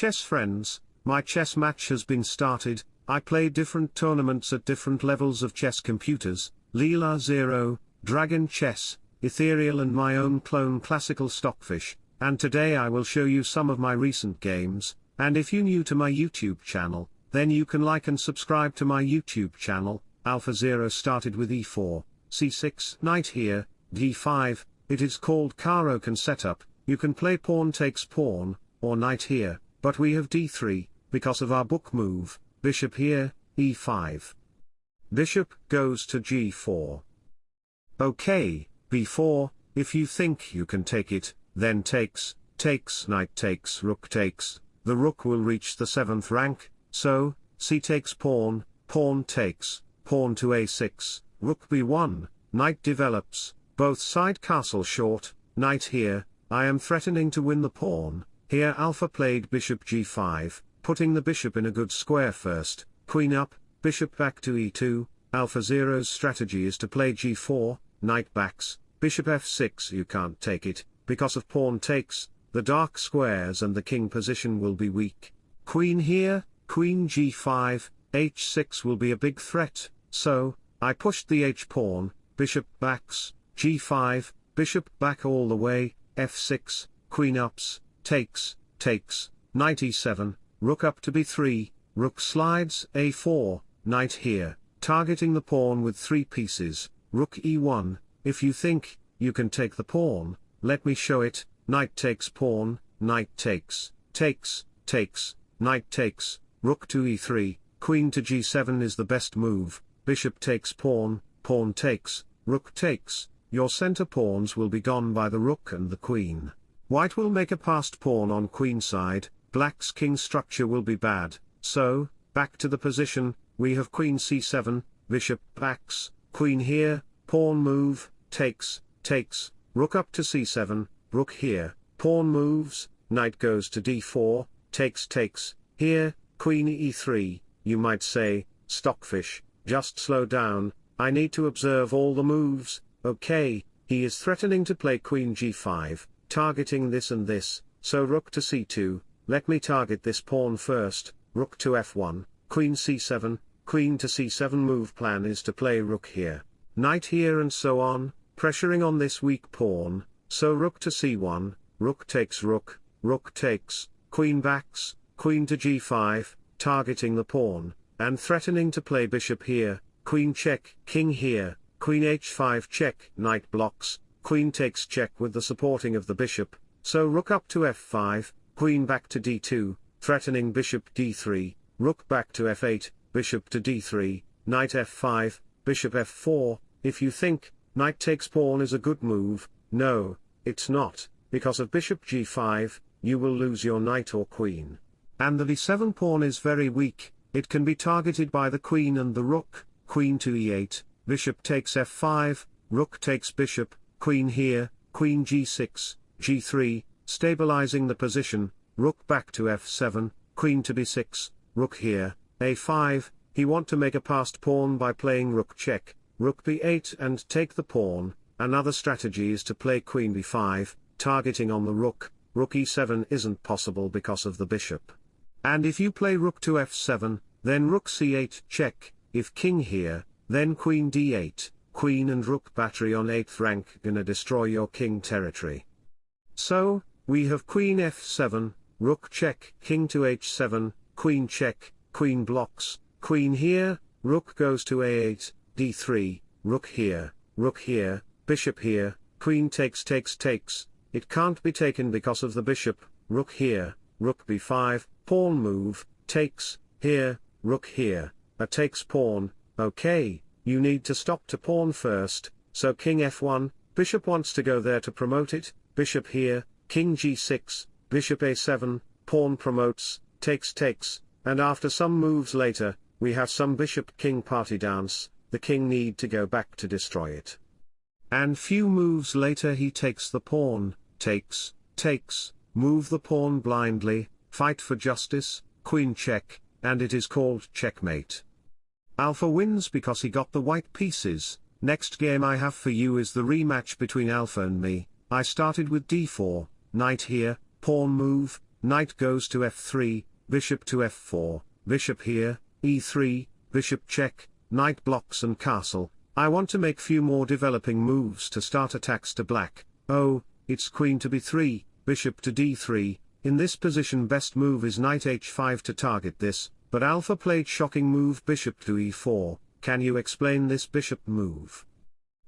chess friends, my chess match has been started, I play different tournaments at different levels of chess computers, Leela Zero, Dragon Chess, Ethereal and my own clone Classical Stockfish, and today I will show you some of my recent games, and if you new to my YouTube channel, then you can like and subscribe to my YouTube channel, Alpha Zero started with e4, c6, knight here, d5, it is called Caro-Kann setup, you can play pawn takes pawn, or knight here, but we have d3, because of our book move, bishop here, e5. Bishop goes to g4. Okay, b4, if you think you can take it, then takes, takes knight takes rook takes, the rook will reach the 7th rank, so, c takes pawn, pawn takes, pawn to a6, rook b1, knight develops, both side castle short, knight here, I am threatening to win the pawn, here alpha played bishop g5, putting the bishop in a good square first, queen up, bishop back to e2, alpha zero's strategy is to play g4, knight backs, bishop f6 you can't take it, because of pawn takes, the dark squares and the king position will be weak. Queen here, queen g5, h6 will be a big threat, so, I pushed the h-pawn, bishop backs, g5, bishop back all the way, f6, queen ups, takes, takes, knight e7, rook up to b3, rook slides, a4, knight here, targeting the pawn with three pieces, rook e1, if you think, you can take the pawn, let me show it, knight takes pawn, knight takes, takes, takes, knight takes, rook to e3, queen to g7 is the best move, bishop takes pawn, pawn takes, rook takes, your center pawns will be gone by the rook and the queen. White will make a passed pawn on queen side, black's king structure will be bad, so, back to the position, we have queen c7, bishop backs, queen here, pawn move, takes, takes, rook up to c7, rook here, pawn moves, knight goes to d4, takes takes, here, queen e3, you might say, stockfish, just slow down, I need to observe all the moves, okay, he is threatening to play queen g5, targeting this and this, so rook to c2, let me target this pawn first, rook to f1, queen c7, queen to c7 move plan is to play rook here, knight here and so on, pressuring on this weak pawn, so rook to c1, rook takes rook, rook takes, queen backs, queen to g5, targeting the pawn, and threatening to play bishop here, queen check, king here, queen h5 check, knight blocks, queen takes check with the supporting of the bishop, so rook up to f5, queen back to d2, threatening bishop d3, rook back to f8, bishop to d3, knight f5, bishop f4, if you think, knight takes pawn is a good move, no, it's not, because of bishop g5, you will lose your knight or queen. And the d7 pawn is very weak, it can be targeted by the queen and the rook, queen to e8, bishop takes f5, rook takes bishop, queen here, queen g6, g3, stabilizing the position, rook back to f7, queen to b6, rook here, a5, he want to make a passed pawn by playing rook check, rook b8 and take the pawn, another strategy is to play queen b5, targeting on the rook, rook e7 isn't possible because of the bishop. And if you play rook to f7, then rook c8 check, if king here, then queen d8, queen and rook battery on 8th rank gonna destroy your king territory. So, we have queen f7, rook check, king to h7, queen check, queen blocks, queen here, rook goes to a8, d3, rook here, rook here, bishop here, queen takes takes takes, it can't be taken because of the bishop, rook here, rook b5, pawn move, takes, here, rook here, a takes pawn, okay, you need to stop to pawn first, so king f1, bishop wants to go there to promote it, bishop here, king g6, bishop a7, pawn promotes, takes takes, and after some moves later, we have some bishop-king party dance, the king need to go back to destroy it. And few moves later he takes the pawn, takes, takes, move the pawn blindly, fight for justice, queen check, and it is called checkmate. Alpha wins because he got the white pieces, next game I have for you is the rematch between Alpha and me, I started with d4, knight here, pawn move, knight goes to f3, bishop to f4, bishop here, e3, bishop check, knight blocks and castle, I want to make few more developing moves to start attacks to black, oh, it's queen to b3, bishop to d3, in this position best move is knight h5 to target this, but alpha played shocking move bishop to e4, can you explain this bishop move?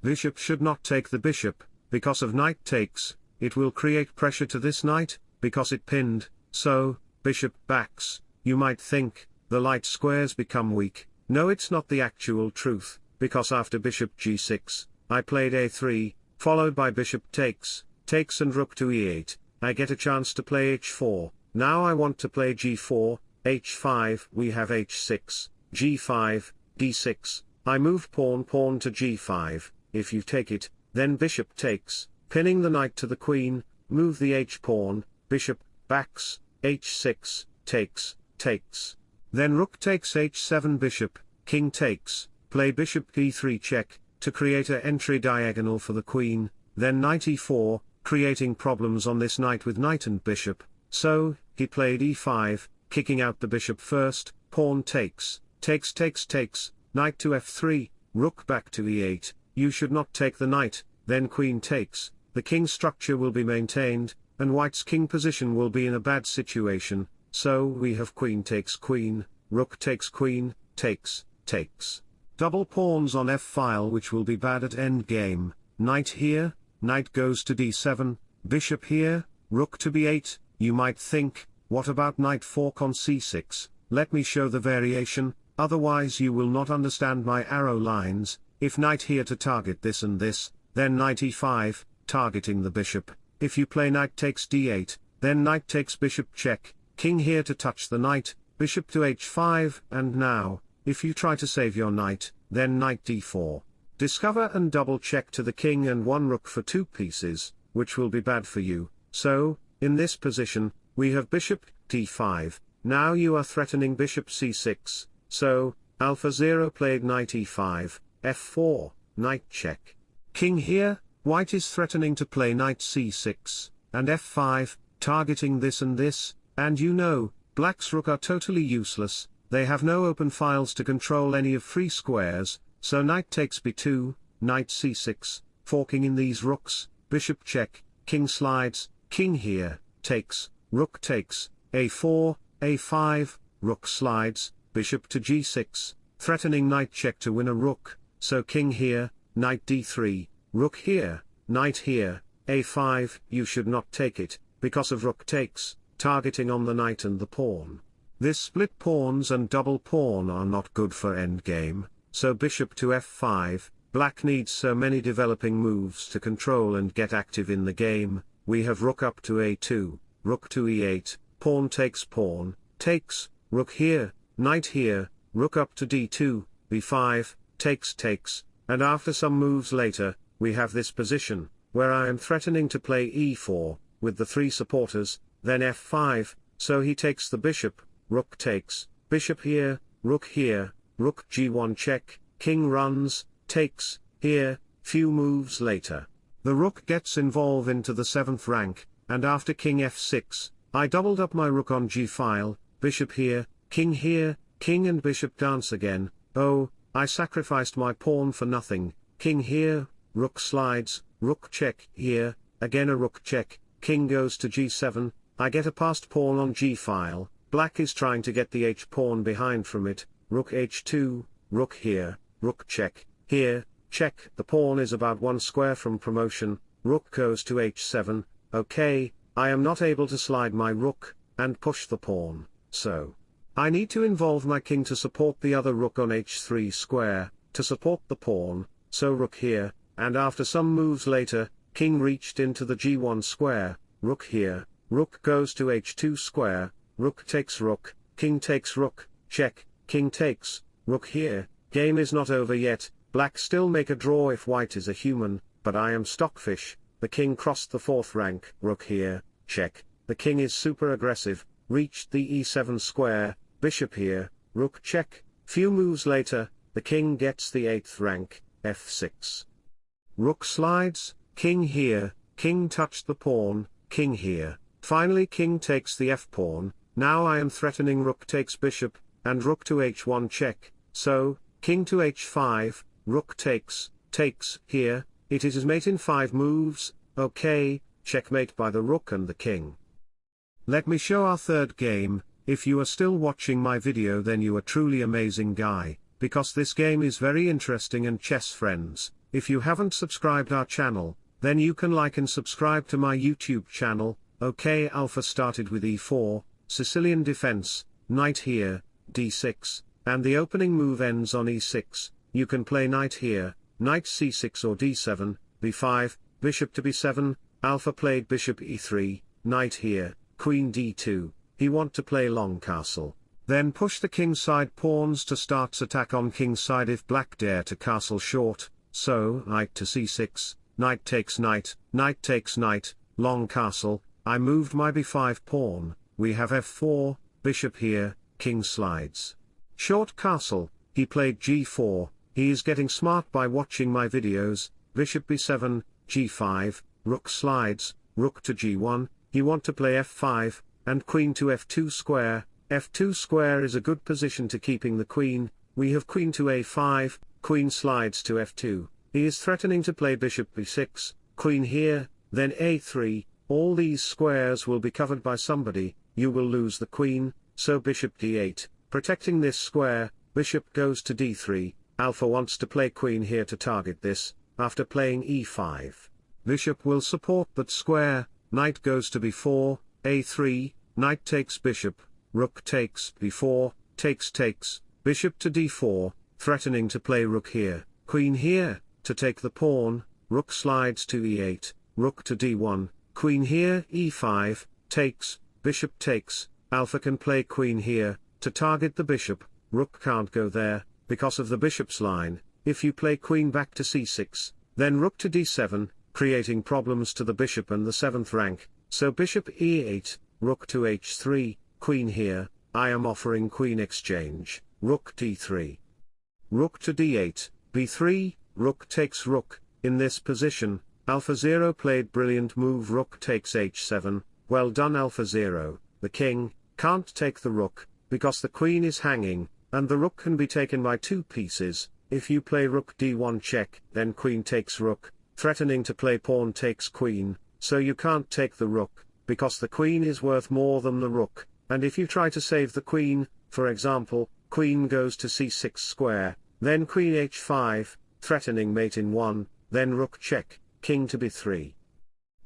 Bishop should not take the bishop, because of knight takes, it will create pressure to this knight, because it pinned, so, bishop backs, you might think, the light squares become weak, no it's not the actual truth, because after bishop g6, I played a3, followed by bishop takes, takes and rook to e8, I get a chance to play h4, now I want to play g4, h5, we have h6, g5, d6, I move pawn pawn to g5, if you take it, then bishop takes, pinning the knight to the queen, move the h-pawn, bishop, backs, h6, takes, takes. Then rook takes h7 bishop, king takes, play bishop e3 check, to create a entry diagonal for the queen, then knight e4, creating problems on this knight with knight and bishop, so, he played e5, kicking out the bishop first, pawn takes, takes takes takes, knight to f3, rook back to e8, you should not take the knight, then queen takes, the king structure will be maintained, and white's king position will be in a bad situation, so we have queen takes queen, rook takes queen, takes, takes. Double pawns on f-file which will be bad at endgame, knight here, knight goes to d7, bishop here, rook to b8, you might think, what about knight fork on c6, let me show the variation, otherwise you will not understand my arrow lines, if knight here to target this and this, then knight e5, targeting the bishop, if you play knight takes d8, then knight takes bishop check, king here to touch the knight, bishop to h5, and now, if you try to save your knight, then knight d4. Discover and double check to the king and one rook for two pieces, which will be bad for you, so, in this position, we have bishop, d5, now you are threatening bishop c6, so, alpha 0 played knight e5, f4, knight check. King here, white is threatening to play knight c6, and f5, targeting this and this, and you know, black's rook are totally useless, they have no open files to control any of free squares, so knight takes b2, knight c6, forking in these rooks, bishop check, king slides, king here, takes, rook takes, a4, a5, rook slides, bishop to g6, threatening knight check to win a rook, so king here, knight d3, rook here, knight here, a5, you should not take it, because of rook takes, targeting on the knight and the pawn. This split pawns and double pawn are not good for endgame, so bishop to f5, black needs so many developing moves to control and get active in the game, we have rook up to a2, rook to e8, pawn takes pawn, takes, rook here, knight here, rook up to d2, b5, takes takes, and after some moves later, we have this position, where I am threatening to play e4, with the three supporters, then f5, so he takes the bishop, rook takes, bishop here, rook here, rook g1 check, king runs, takes, here, few moves later. The rook gets involved into the 7th rank, and after king f6, I doubled up my rook on g-file, bishop here, king here, king and bishop dance again, oh, I sacrificed my pawn for nothing, king here, rook slides, rook check here, again a rook check, king goes to g7, I get a passed pawn on g-file, black is trying to get the h-pawn behind from it, rook h2, rook here, rook check, here, check, the pawn is about one square from promotion, rook goes to h7, okay, I am not able to slide my rook, and push the pawn, so. I need to involve my king to support the other rook on h3 square, to support the pawn, so rook here, and after some moves later, king reached into the g1 square, rook here, rook goes to h2 square, rook takes rook, king takes rook, check, king takes, rook here, game is not over yet, black still make a draw if white is a human, but I am stockfish, the king crossed the fourth rank, rook here, check, the king is super aggressive, reached the e7 square, bishop here, rook check, few moves later, the king gets the 8th rank, f6. Rook slides, king here, king touched the pawn, king here, finally king takes the f-pawn, now I am threatening rook takes bishop, and rook to h1 check, so, king to h5, rook takes, takes, here, it is mate in 5 moves, okay, checkmate by the rook and the king. Let me show our third game, if you are still watching my video then you are truly amazing guy, because this game is very interesting and chess friends, if you haven't subscribed our channel, then you can like and subscribe to my YouTube channel, okay Alpha started with e4, Sicilian defense, knight here, d6, and the opening move ends on e6, you can play knight here, knight c6 or d7, b5, bishop to b7, Alpha played bishop e3, knight here, queen d2, he want to play long castle. Then push the king side pawns to starts attack on king side if black dare to castle short, so knight to c6, knight takes knight, knight takes knight, long castle, I moved my b5 pawn, we have f4, bishop here, king slides. Short castle, he played g4, he is getting smart by watching my videos, bishop b7, g5, rook slides, rook to g1, he want to play f5, and queen to f2 square, f2 square is a good position to keeping the queen, we have queen to a5, queen slides to f2, he is threatening to play bishop b6, queen here, then a3, all these squares will be covered by somebody, you will lose the queen, so bishop d8, protecting this square, bishop goes to d3, alpha wants to play queen here to target this, after playing e5. Bishop will support that square, knight goes to b4, a3, Knight takes bishop, rook takes b4, takes takes, bishop to d4, threatening to play rook here, queen here, to take the pawn, rook slides to e8, rook to d1, queen here e5, takes, bishop takes, alpha can play queen here, to target the bishop, rook can't go there, because of the bishop's line, if you play queen back to c6, then rook to d7, creating problems to the bishop and the 7th rank, so bishop e8, rook to h3, queen here, I am offering queen exchange, rook d3. Rook to d8, b3, rook takes rook, in this position, alpha 0 played brilliant move rook takes h7, well done alpha 0, the king, can't take the rook, because the queen is hanging, and the rook can be taken by two pieces, if you play rook d1 check, then queen takes rook, threatening to play pawn takes queen, so you can't take the rook, because the queen is worth more than the rook, and if you try to save the queen, for example, queen goes to c6 square, then queen h5, threatening mate in 1, then rook check, king to b3.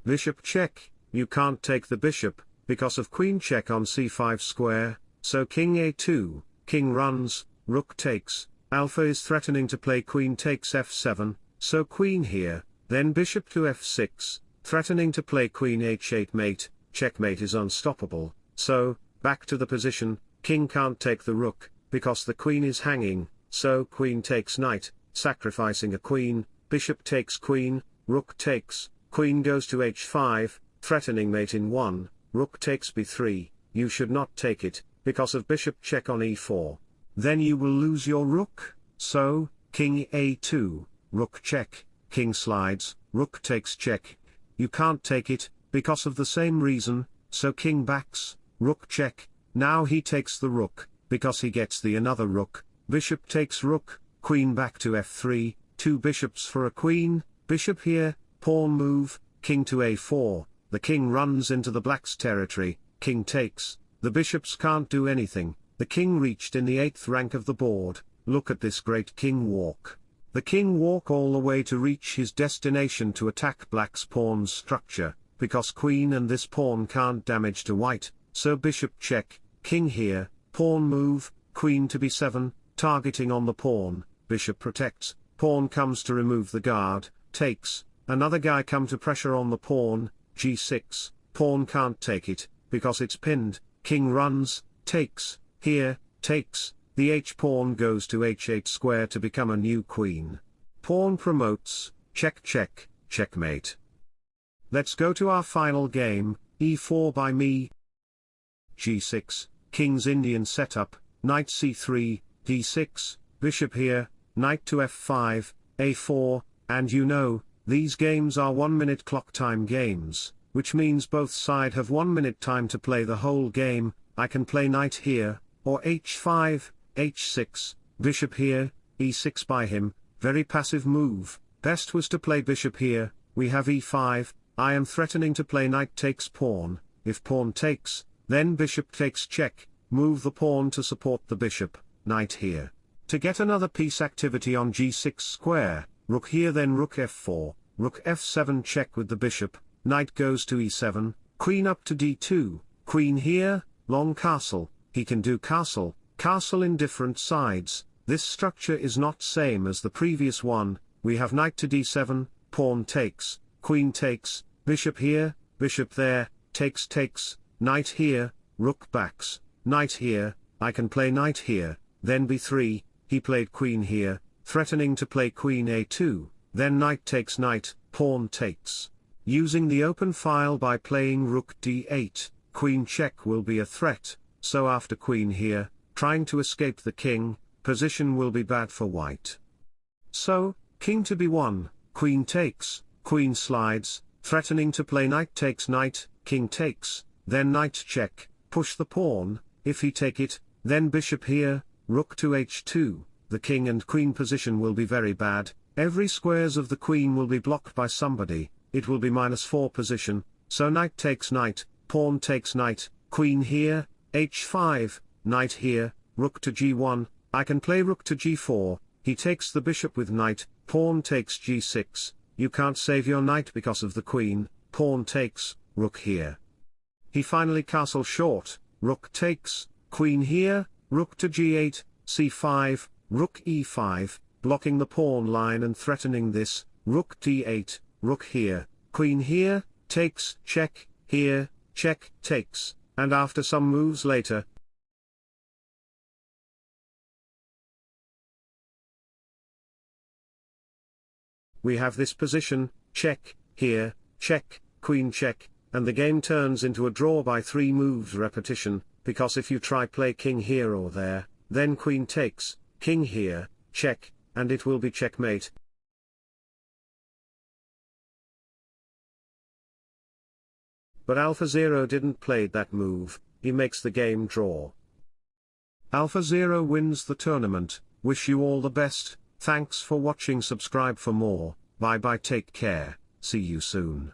Bishop check, you can't take the bishop, because of queen check on c5 square, so king a2, king runs, rook takes, alpha is threatening to play queen takes f7, so queen here, then bishop to f6, threatening to play queen h8 mate, checkmate is unstoppable, so, back to the position, king can't take the rook, because the queen is hanging, so queen takes knight, sacrificing a queen, bishop takes queen, rook takes, queen goes to h5, threatening mate in 1, rook takes b3, you should not take it, because of bishop check on e4. Then you will lose your rook, so, king a2, rook check, king slides, rook takes check, you can't take it, because of the same reason, so king backs, rook check, now he takes the rook, because he gets the another rook, bishop takes rook, queen back to f3, two bishops for a queen, bishop here, pawn move, king to a4, the king runs into the black's territory, king takes, the bishops can't do anything, the king reached in the 8th rank of the board, look at this great king walk. The king walk all the way to reach his destination to attack black's pawn structure, because queen and this pawn can't damage to white, so bishop check, king here, pawn move, queen to b7, targeting on the pawn, bishop protects, pawn comes to remove the guard, takes, another guy come to pressure on the pawn, g6, pawn can't take it, because it's pinned, king runs, takes, here, takes, the h-pawn goes to h8 square to become a new queen. Pawn promotes, check check, checkmate. Let's go to our final game, e4 by me. g6, king's Indian setup, knight c3, d6, bishop here, knight to f5, a4, and you know, these games are one minute clock time games, which means both side have 1 minute time to play the whole game, I can play knight here, or h5, h6, bishop here, e6 by him, very passive move, best was to play bishop here, we have e5, I am threatening to play knight takes pawn, if pawn takes, then bishop takes check, move the pawn to support the bishop, knight here. To get another piece activity on g6 square, rook here then rook f4, rook f7 check with the bishop, knight goes to e7, queen up to d2, queen here, long castle, he can do castle, castle in different sides, this structure is not same as the previous one, we have knight to d7, pawn takes, queen takes, bishop here, bishop there, takes takes, knight here, rook backs, knight here, I can play knight here, then b3, he played queen here, threatening to play queen a2, then knight takes knight, pawn takes. Using the open file by playing rook d8, queen check will be a threat, so after queen here, trying to escape the king, position will be bad for white. So, king to b1, queen takes, queen slides, threatening to play knight takes knight, king takes, then knight check, push the pawn, if he take it, then bishop here, rook to h2, the king and queen position will be very bad, every squares of the queen will be blocked by somebody, it will be minus 4 position, so knight takes knight, pawn takes knight, queen here, h5, knight here, rook to g1, I can play rook to g4, he takes the bishop with knight, pawn takes g6, you can't save your knight because of the queen, pawn takes, rook here. He finally castle short, rook takes, queen here, rook to g8, c5, rook e5, blocking the pawn line and threatening this, rook d8, rook here, queen here, takes, check, here, check, takes, and after some moves later, we have this position, check, here, check, queen check, and the game turns into a draw by three moves repetition, because if you try play king here or there, then queen takes, king here, check, and it will be checkmate. But AlphaZero didn't play that move, he makes the game draw. AlphaZero wins the tournament, wish you all the best, Thanks for watching subscribe for more, bye bye take care, see you soon.